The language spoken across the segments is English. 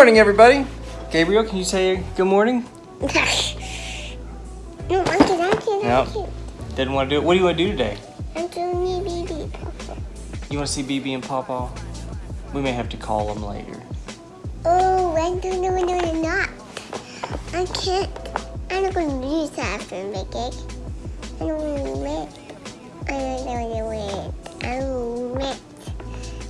morning, everybody. Gabriel, can you say good morning? no, I can, I can, Nope. I. Didn't want to do it. What do you want to do today? I'm doing baby, papa. You want to see BB and Pawpaw? We may have to call them later. Oh, I don't know, no, no, not. I can't. I'm not going to use that for a cake. I don't want to rent. I don't know the rent. I don't rent.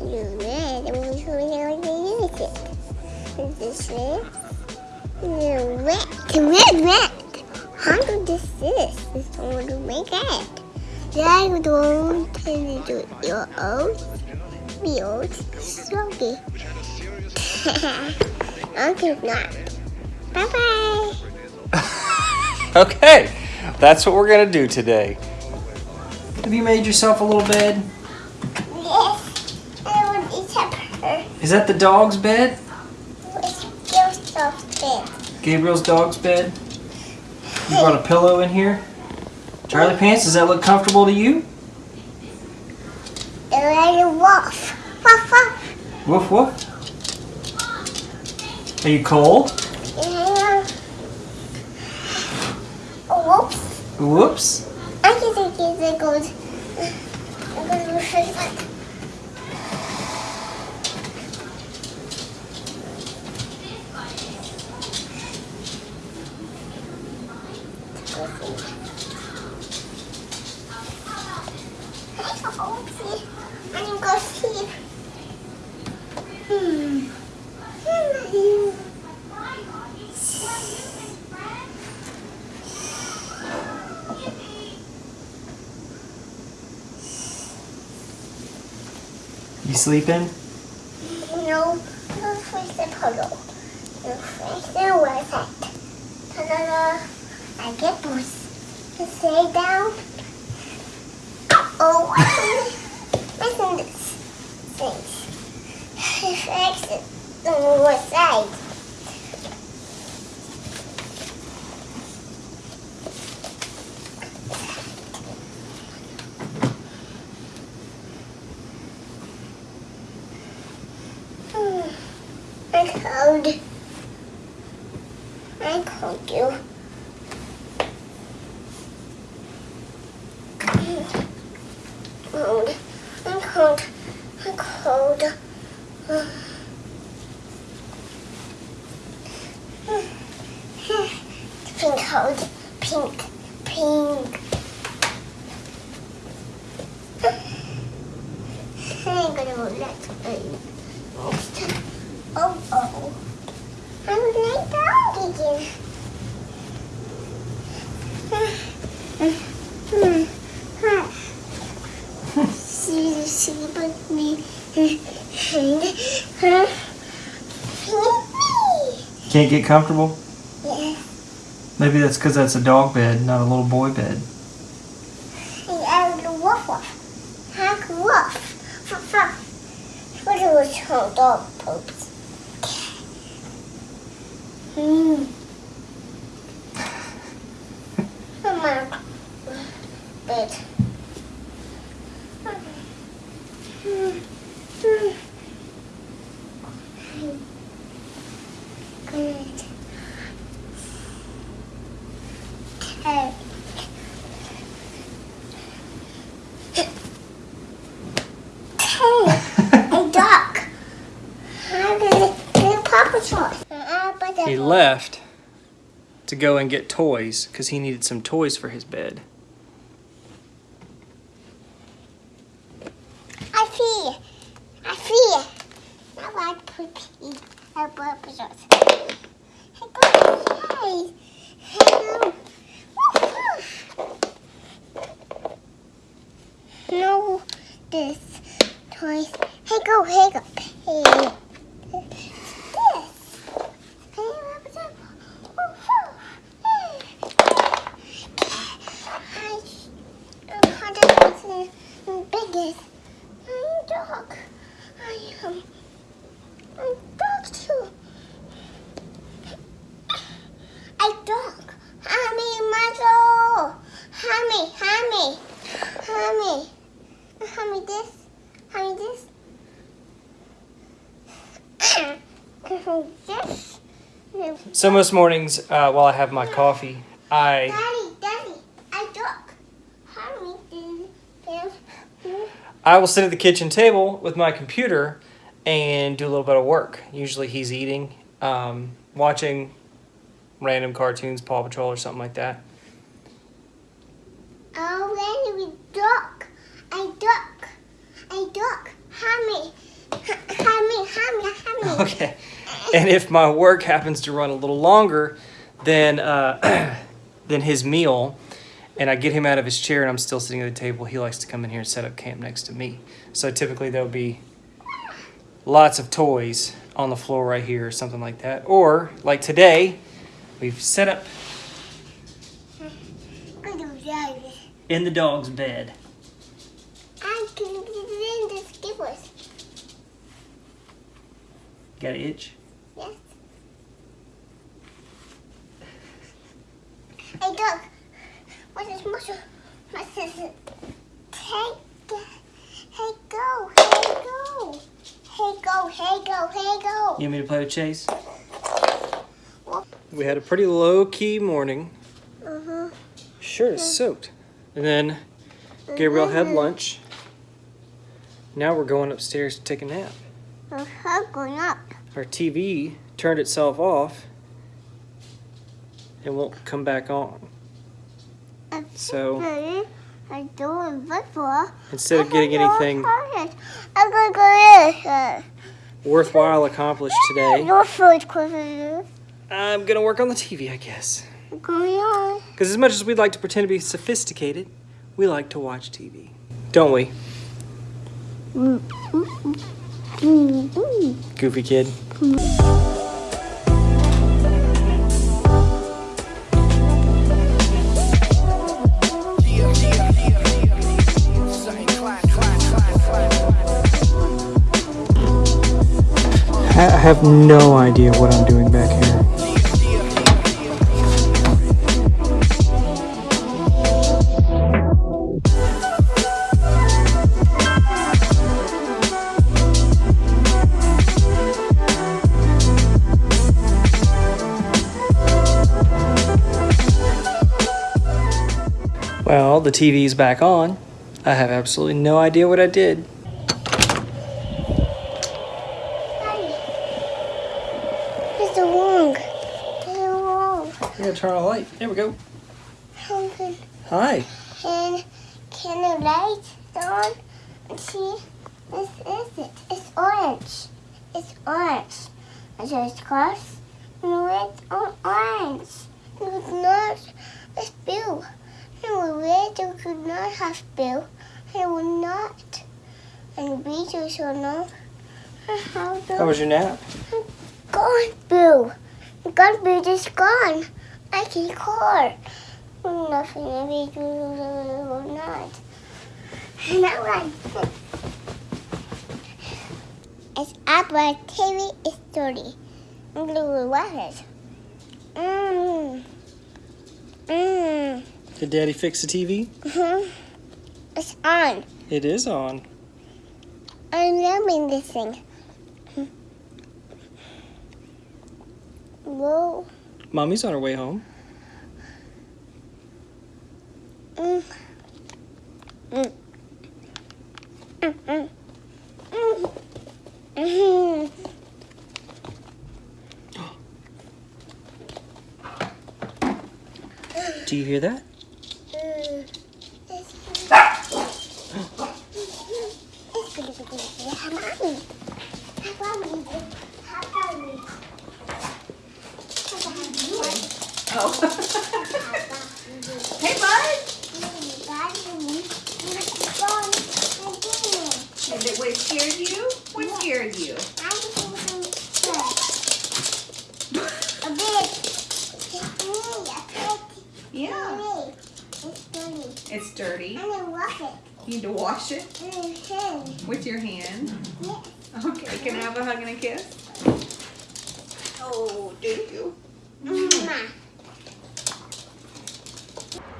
You rent. I'm going to use it. Is this it? You rent. Rent, rent. How do this is? This one to make it. I don't tell you your own. Be old. Slowly. okay, not. Bye bye. Okay, that's what we're gonna do today. Have you made yourself a little bed? Yes, I want to eat pepper. Is that the dog's bed? It's just so big. Gabriel's dog's bed? You brought a pillow in here? Charlie Pants, does that look comfortable to you? Little wolf. Wolf, wolf. Woof woof. Are you cold? Yeah. Whoops. Whoops. I can think it's a good. I'm going to refresh that. I'm going to sleep. Hmm. You sleeping? No, no face the pillow. No face the website. Ta-da-da. I get boost. Stay down. Oh, listen this. Things. Fix it the website. I. I called you. Cold. I'm cold. I'm cold. Pink cold. Pink. Pink. I'm gonna let you. Oh, oh. I'm late down again. See, see, but me. Can't get comfortable? Yeah, Maybe that's because that's a dog bed, not a little boy bed. and I was a woof woof. Hack woof. What was her dog Hmm. Come on. Bed. Hmm. Hmm. Good. Okay. Hey, a duck. How did it get Papa Sauce? He left to go and get toys because he needed some toys for his bed. I feel. I feel. I like to eat a Papa Sauce. Hey, go. Hey. Hey, go. No, this toys. Hey, go. Hey, go. Hey. This. Hey, Papa Sauce. Woof, woof. Hey. I'm hardest and biggest. I'm dog. I am. I'm dog too. I dog. Hammy muzzle. Hammy, hammy, hammy. Hammy this. Hammy this. So most mornings, uh, while I have my coffee, I Daddy, Daddy, I Daddy, Daddy. I will sit at the kitchen table with my computer and do a little bit of work. Usually he's eating, um, watching random cartoons, Paw Patrol or something like that. Oh, Daddy, we duck. I duck. I duck. Mommy, mommy, mommy, mommy. Okay. And if my work happens to run a little longer than uh, than his meal, and I get him out of his chair and I'm still sitting at the table, he likes to come in here and set up camp next to me. So typically there'll be lots of toys on the floor right here or something like that. Or like today, we've set up in the dog's bed. I can get in the skippers. Got an itch? Yes. Hey, dog. What is muscle? Is it? Hey. Hey, go. Hey, go. Hey, go. Hey, go. You want me to play with Chase? We had a pretty low key morning. Uh-huh. Shirt is soaked. And then Gabriel had lunch. Now we're going upstairs to take a nap. Uh-huh, going up. Our TV turned itself off and won't come back on. So I'm doing football. instead of getting anything I'm gonna go this. worthwhile accomplished today, Your foot closer. I'm gonna work on the TV, I guess. Because as much as we'd like to pretend to be sophisticated, we like to watch TV, don't we, mm-hmm. Mm-hmm. goofy kid? Mm-hmm. Have no idea what I'm doing back here. Well, the TV's back on. I have absolutely no idea what I did. It's wrong. It's wrong. I'm gonna turn on the light. There we go. Hi. Can can the light on? See, this is it. It's orange. It's orange. So it's cross. No, it's on orange. It's not. It's blue. And red you could not have blue. It will not. And beetle shall not. How was your nap? gone, Boo. Gone, Boo, just gone. I can call. Nothing, maybe you or not. Now I It's up my TV is dirty. I'm gonna wash it. Mmm. Mmm. Did Daddy fix the TV? hmm It's on. It is on. I'm loving this thing. Whoa. Mommy's on her way home. Do you hear that? Mm. It's gonna be good. How about me? How about me? How about me? How about me? Oh. hey, bud. And it, what scared you? What scared you? Yeah. It's dirty. It's dirty. You need to wash it with your hand. Okay, can I have a hug and a kiss? Oh, do you?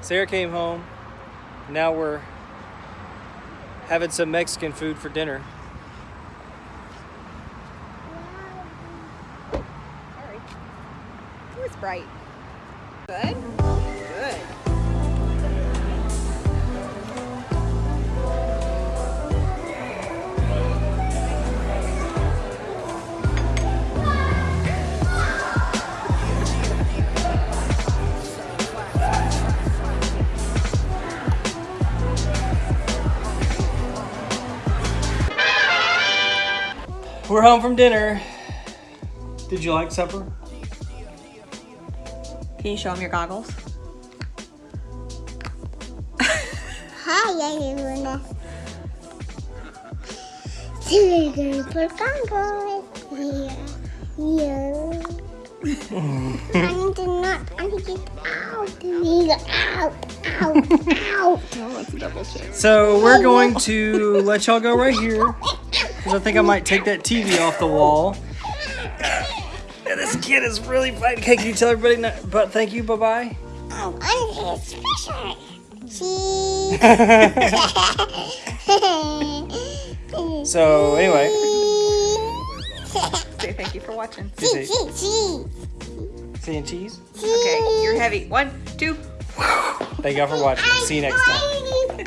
Sarah came home. Now we're having some Mexican food for dinner. Sorry. It's bright. Good? Good. We're home from dinner. Did you like supper? Can you show them your goggles? Hi, everyone. Today we're gonna put goggles. Yeah. Yeah. I need to not. I need to get out. I need to out. Out. Out. Oh, let's double check. So we're going to let y'all go right here. Because I think I might take that TV off the wall. And this kid is really fighting. Okay, can you tell everybody no, but thank you, bye bye? Oh, I'm his special. Cheese. So anyway, Say thank you for watching. cheese, cheese, cheese. seeing cheese. Okay, you're heavy. One, two. Thank y'all for watching. See you next time. time.